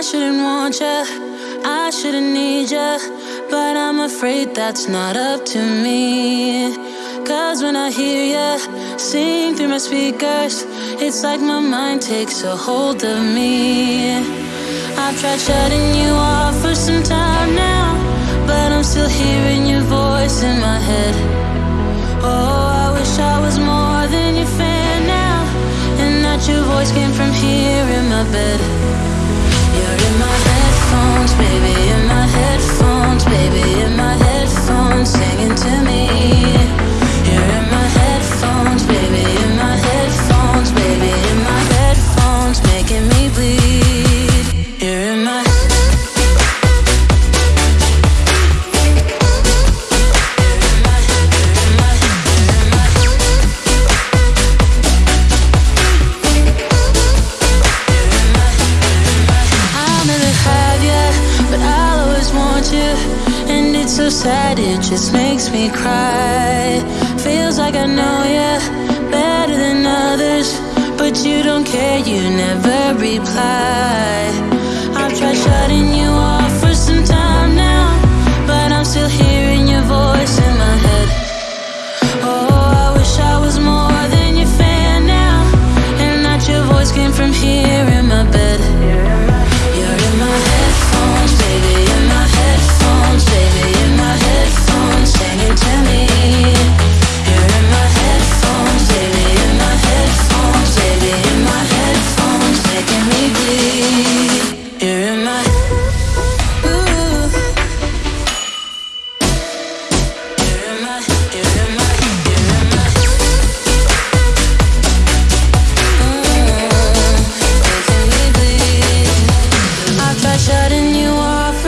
I shouldn't want you, I shouldn't need you, but I'm afraid that's not up to me. Cause when I hear you sing through my speakers, it's like my mind takes a hold of me. I've tried shutting you off for some time now, but I'm still hearing your voice in my head. Oh, I wish I was more than your fan now, and that your voice came from here in my bed. In my headphones, baby, in my you. And it's so sad, it just makes me cry. Feels like I know you better than others, but you don't care, you never reply. I've tried shutting you off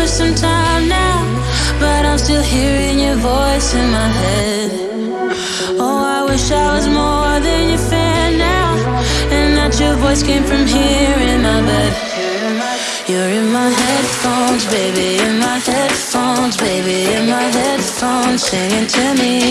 for some time now, but I'm still hearing your voice in my head. Oh, I wish I was more than your fan now, and that your voice came from here in my bed. You're in my headphones, baby, in my headphones, baby, in my headphones, singing to me.